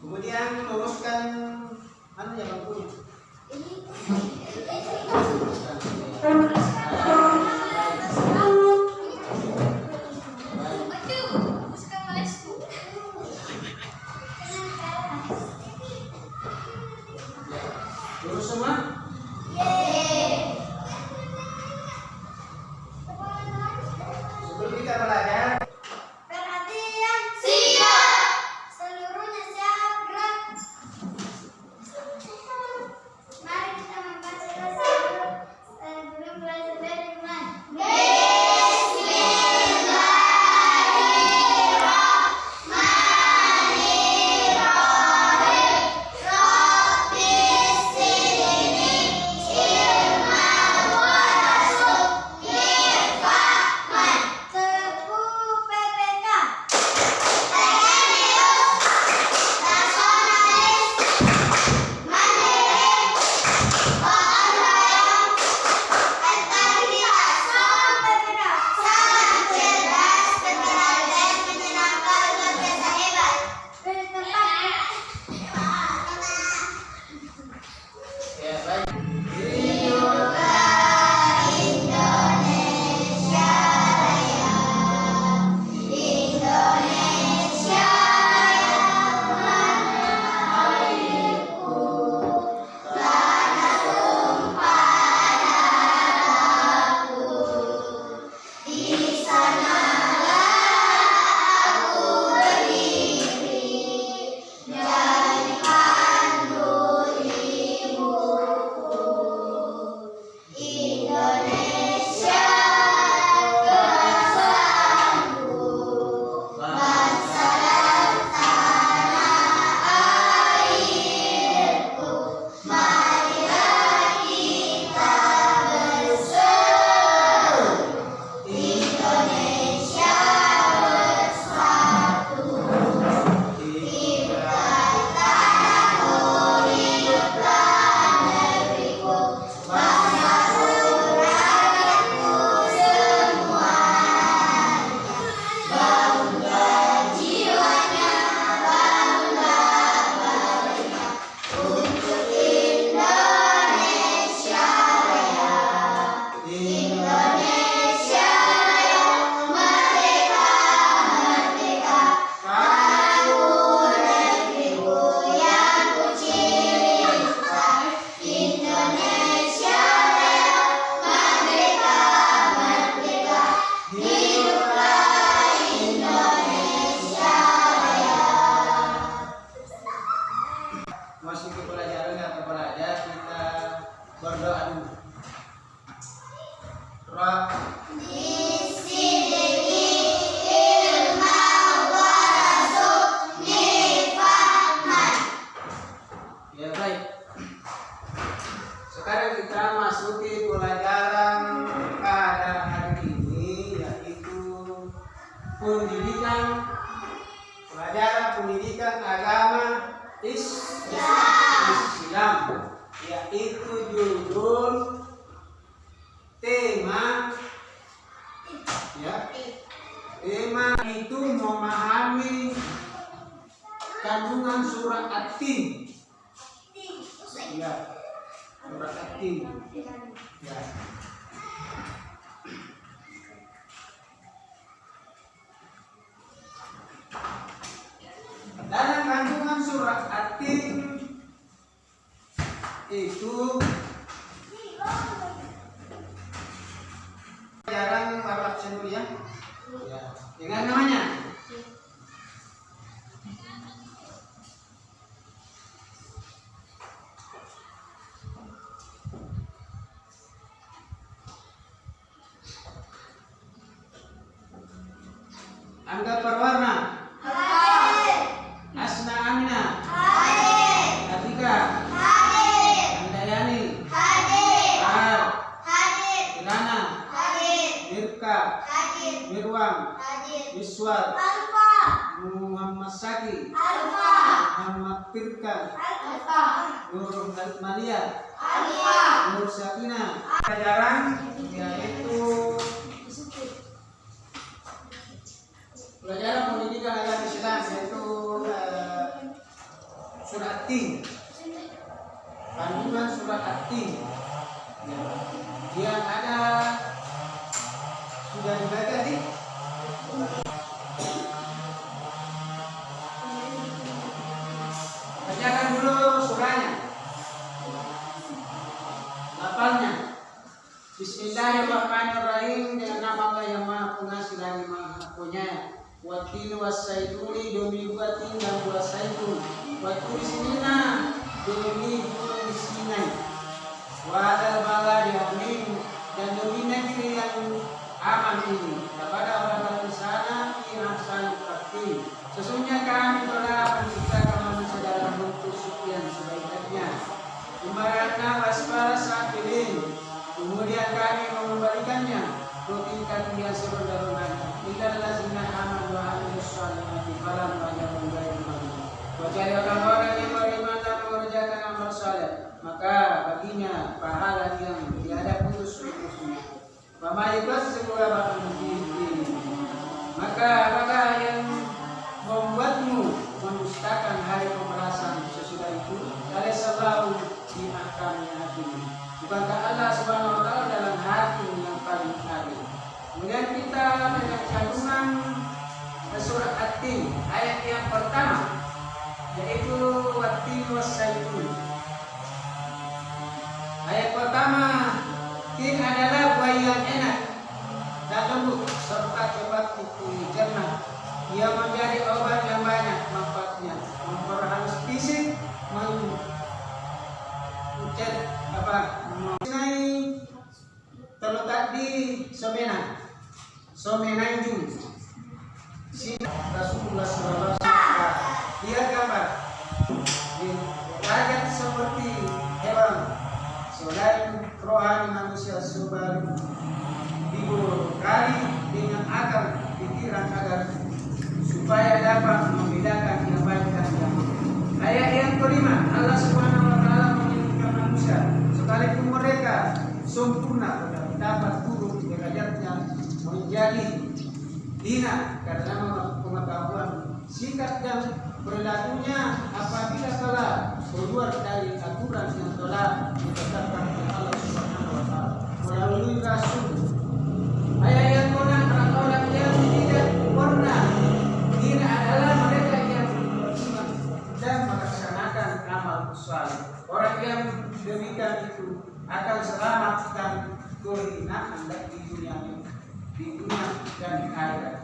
kemudian luruskan anu yang lampunya Murakatin. Iya. Ya. Alfa. Nur Malia. Alfa. Nur Syakina. Pelajaran ya yaitu pelajaran pendidikan agama Islam yaitu uh, eh, surat T. Kandungan surat T. Yang ada sudah dibaca di Bismillahirrahmanirrahim dengan nama Allah yang maha pengasih dan maha penyayang. Watil wasaiduli demi buatin dan buat saidul. Watil sinina demi buat sinai. Wadal bala dihamil dan demi negeri yang aman ini. Kepada orang-orang di sana yang sangat bakti. Sesungguhnya kami telah menciptakan Selamatkan selamat Anda di dunia ini, di dunia dan di akhirat.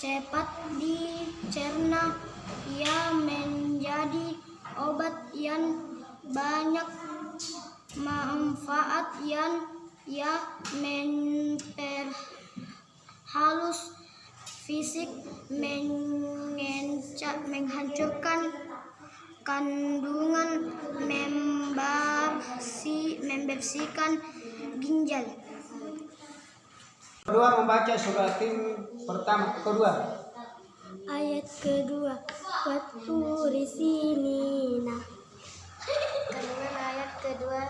cepat dicerna. Ia menjadi obat yang banyak manfaat yang ia memperhalus fisik menghancurkan kandungan membersihkan ginjal Kedua membaca surat tim pertama kedua. Ayat kedua, Waturi sinina. Kandungan ayat kedua,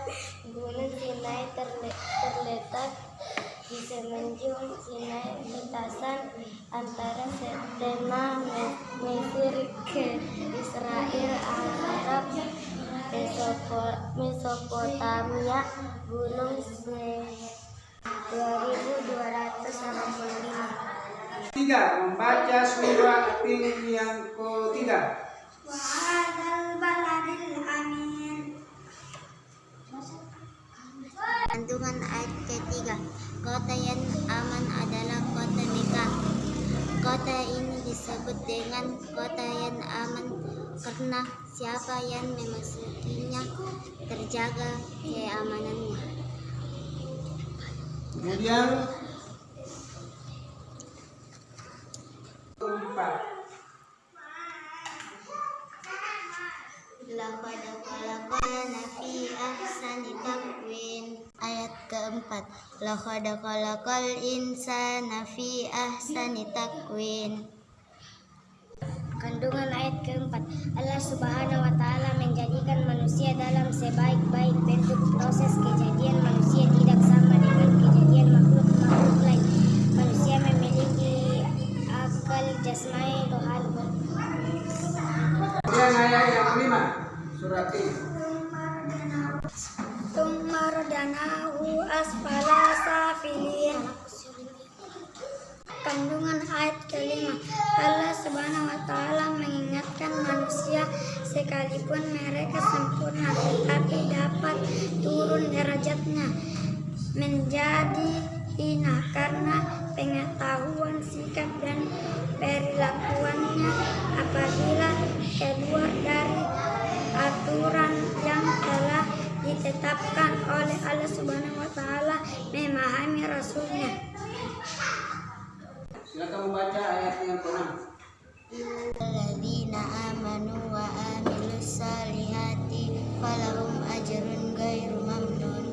Gunung Sinai terle- terletak di semenanjung Sinai lintasan antara Setena Mesir ke Israel Arab Mesopo- Mesopotamia Gunung Se Tiga membaca surat tim yang ketiga. Kandungan ayat ketiga Kota yang aman adalah kota Mekah Kota ini disebut dengan kota yang aman karena siapa yang memasukinya terjaga keamanannya. Kemudian empat. Laqad khalaqana fi Ayat keempat Laqad khalaqal insana fi ahsani taqwim Kandungan ayat keempat Allah subhanahu wa ta'ala menjadikan manusia dalam sebaik-baik bentuk proses kejadian falahum ajrun ghairu mamnun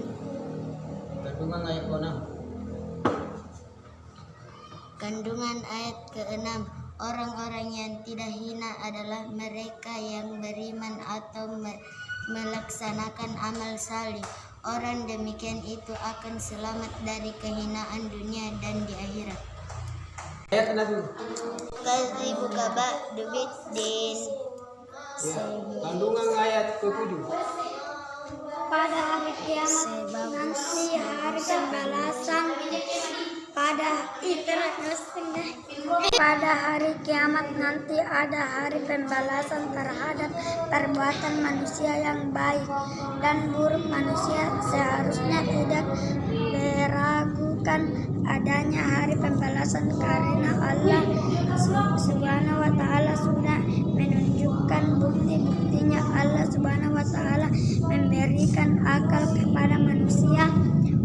Kandungan ayat keenam. Kandungan ayat ke-6 Orang-orang yang tidak hina adalah mereka yang beriman atau me- melaksanakan amal salih. Orang demikian itu akan selamat dari kehinaan dunia dan di akhirat. Ayat enam dulu. Kadzibu kaba dubit din. Ya. Kandungan ayat ketujuh. Pada hari kiamat nanti hari pembalasan pada pada hari kiamat nanti ada hari pembalasan terhadap perbuatan manusia yang baik dan buruk manusia seharusnya tidak adanya hari pembalasan karena Allah Subhanahu wa taala sudah menunjukkan bukti-buktinya. Allah Subhanahu wa taala memberikan akal kepada manusia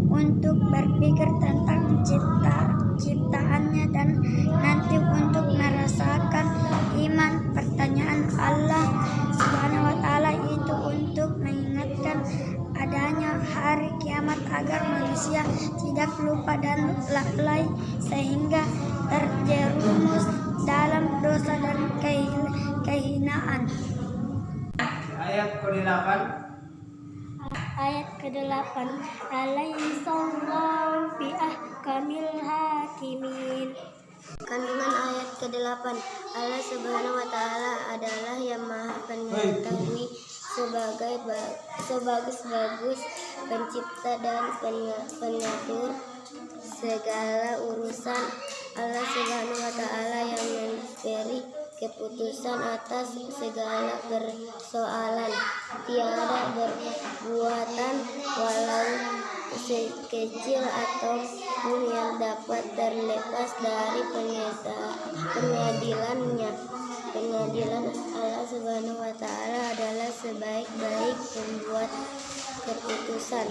untuk berpikir tentang lupa dan lalai sehingga terjerumus dalam dosa dan kehin- kehinaan. Ayat ke-8. Ayat ke-8 Alaihissalam fi ahkamil hakimin Kandungan ayat ke-8 Allah Subhanahu wa taala adalah yang Maha Pengetahui sebagai ba- sebagus-bagus pencipta dan pengatur segala urusan Allah Subhanahu wa taala yang memberi keputusan atas segala persoalan. Tiada berbuatan walau sekecil ataupun yang dapat terlepas dari pengadilannya. Pengadilan Allah Subhanahu wa taala adalah sebaik-baik pembuat keputusan.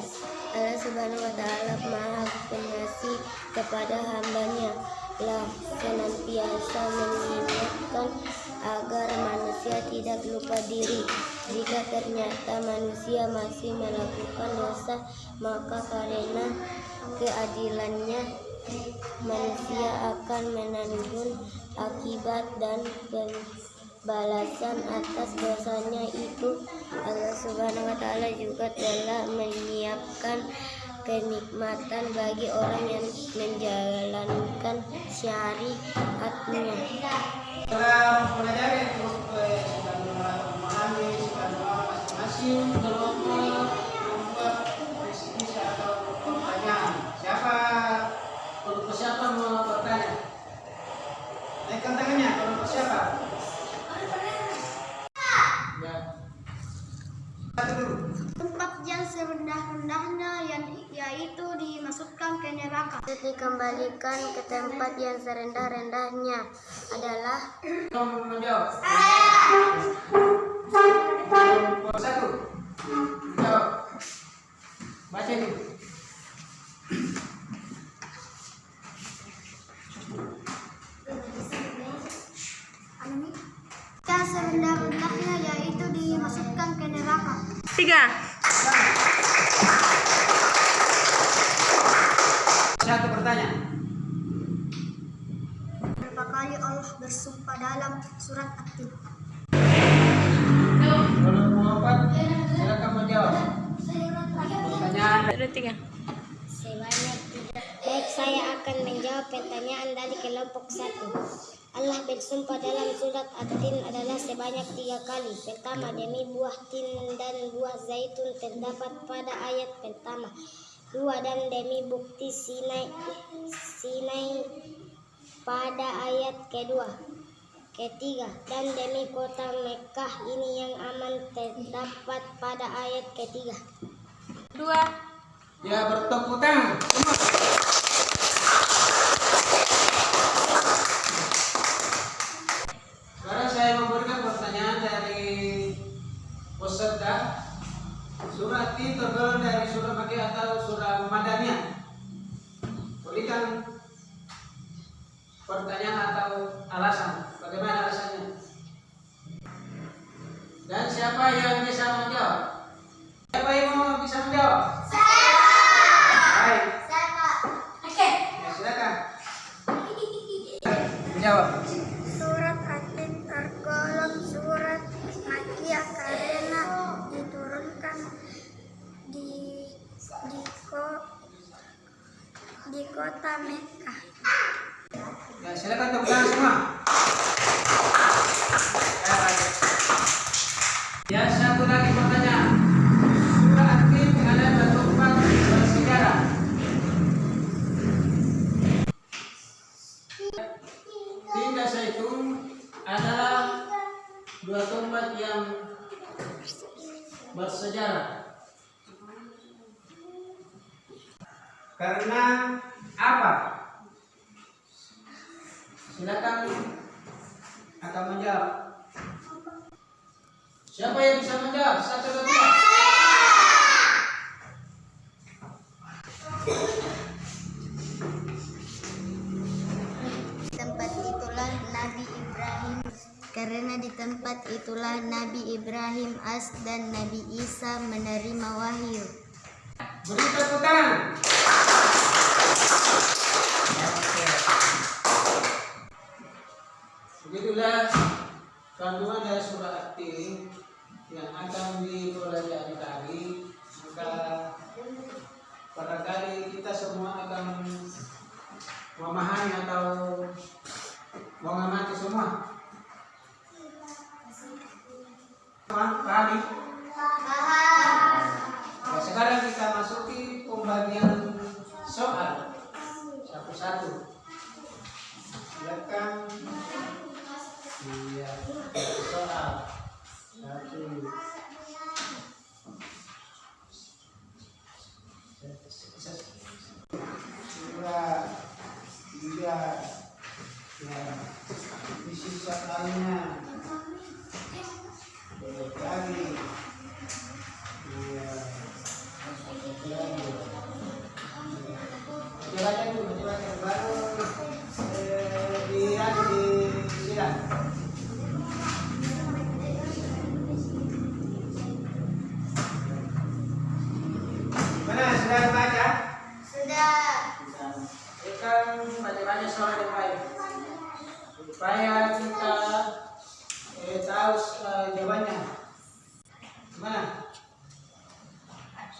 Allah Subhanahu wa taala Maha Pengasih kepada hambanya. Lah senantiasa mengingatkan agar manusia tidak lupa diri. Jika ternyata manusia masih melakukan dosa, maka karena keadilannya manusia akan menanggung akibat dan balasan atas dosanya itu. Allah Subhanahu wa taala juga telah menyiapkan kenikmatan bagi orang yang menjalankan syariatnya. Dalam mempelajari terus eh, sudah memahami, sudah masing-masing kelompok membuat visi-visi atau pertanyaan. Siapa kelompok siapa mau bertanya? Naikkan tangannya kelompok siapa? Ya. Satu dulu. Tempat yang serendah-rendahnya yang yaitu dimasukkan ke neraka. Dikembalikan ke tempat kali Allah bersumpah dalam surat tiga. sebanyak tiga. Baik, saya akan menjawab pertanyaan dari kelompok satu. Allah bersumpah dalam surat At-Tin adalah sebanyak tiga kali. Pertama, demi buah tin dan buah zaitun terdapat pada ayat pertama. Dua, dan demi bukti Sinai, Sinai pada ayat kedua. Ketiga, dan demi kota Mekah ini yang aman terdapat pada ayat ketiga. Dua. Ya bertepuk tangan. Pertanyaan atau alasan. Bagaimana alasannya? Dan siapa yang bisa menjawab? Siapa yang mau bisa menjawab? Baik. Ya, silakan. Menjawab. Surat At-Tin tergolong surat Makkiyah karena diturunkan di di ko, di kota Mekah. Silakan tepuk tangan semua. Ya, satu lagi pertanyaan. Surah At-Tin ada tempat bersejarah. Tindak Zaitun adalah dua tempat yang bersejarah. Karena apa? Silakan akan menjawab. Siapa yang bisa menjawab? Satu dua tiga. tempat itulah Nabi Ibrahim karena di tempat itulah Nabi Ibrahim as dan Nabi Isa menerima wahyu. Beri tepuk tangan. Begitulah kandungan dari surah At-Tin yang akan dipelajari tadi. Maka barangkali kita semua akan memahami atau mengamati semua. Pahami? Nah, sekarang kita masuki pembagian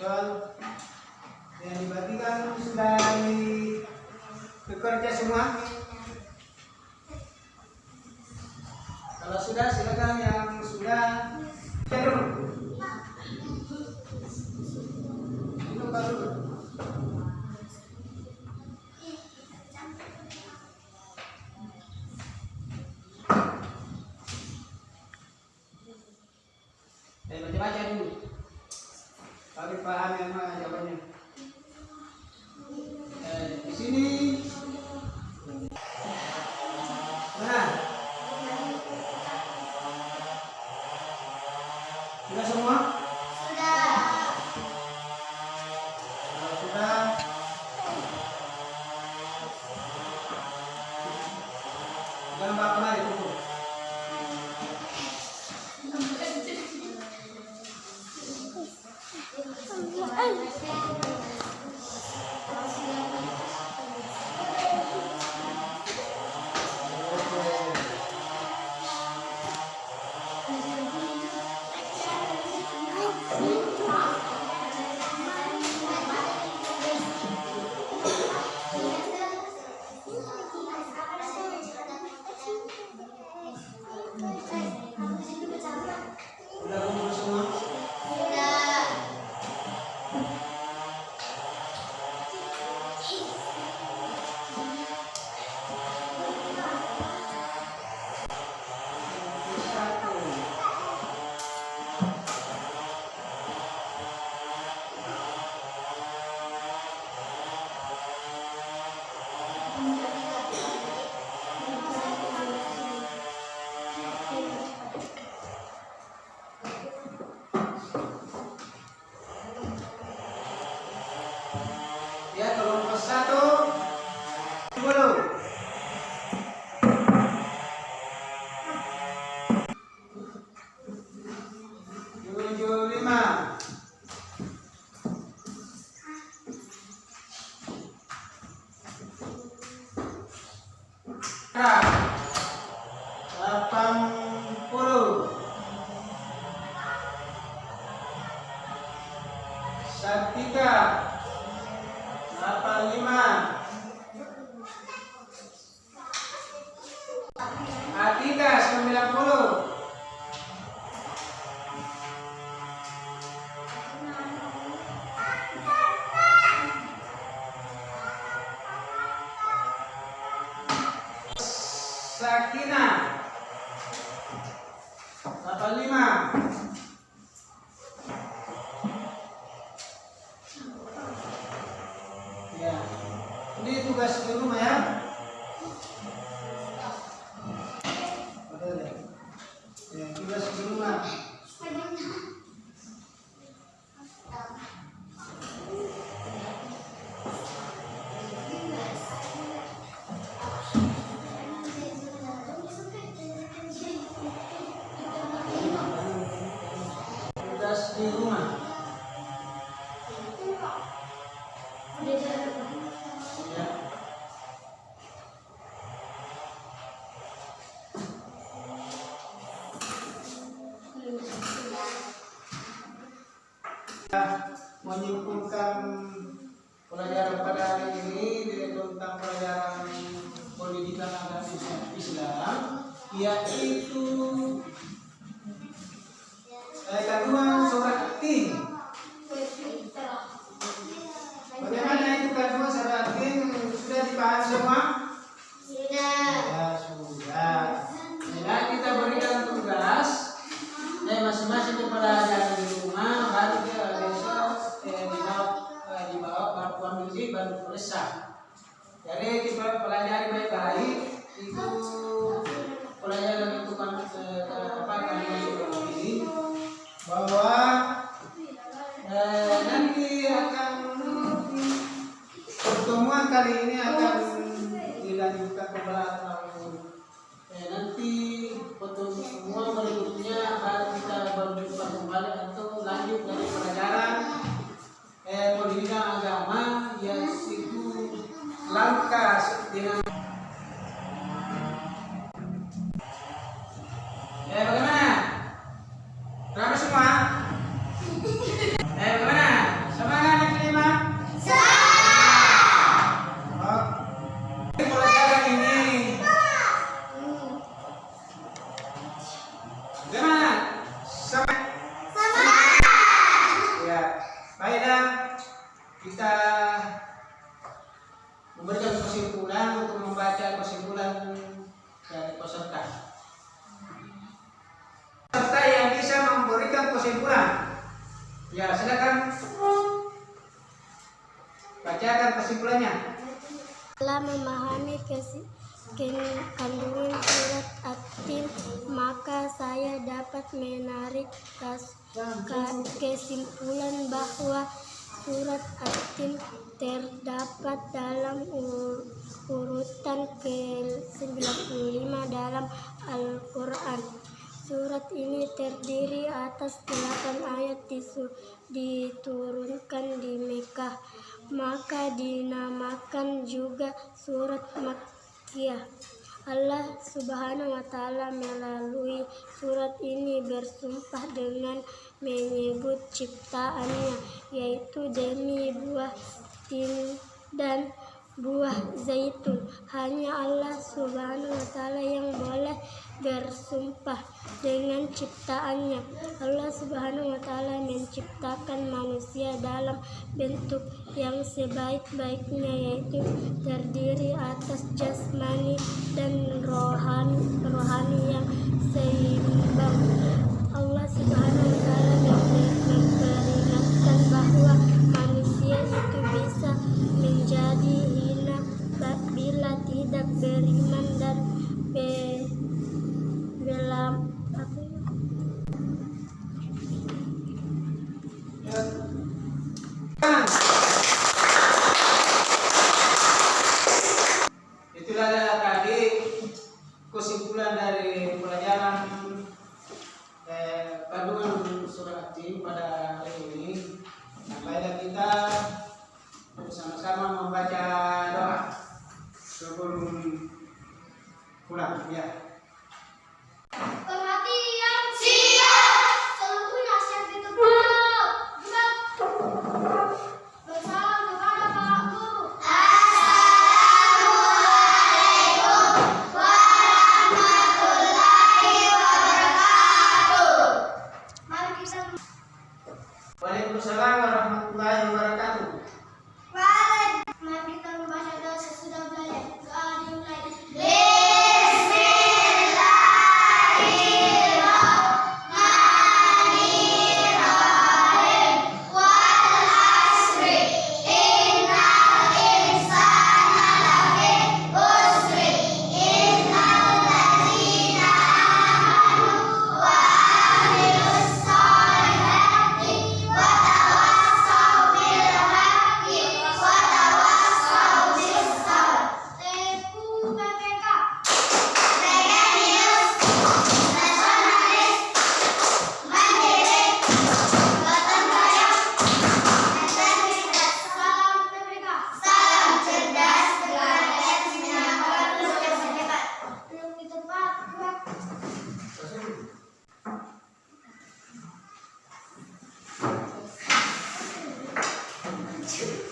John yang dibagikan sudah di bekerja semua. Kalau sudah silakan. Yang sudah cenderung 哎. Pasal 5. yaitu Ayat kedua dalam Al-Quran. Surat ini terdiri atas delapan ayat diturunkan di Mekah, maka dinamakan juga surat Makkiyah. Allah Subhanahu wa taala melalui surat ini bersumpah dengan menyebut ciptaannya yaitu demi buah tin dan buah zaitun. Hanya Allah Subhanahu wa taala yang boleh bersumpah dengan ciptaannya. Allah Subhanahu wa taala menciptakan manusia dalam bentuk yang sebaik-baiknya yaitu terdiri atas jasmani dan rohani, rohani yang seimbang. Allah Subhanahu wa taala memper- memperingatkan bahwa manusia itu bisa menjadi tidak beriman dan be, truth.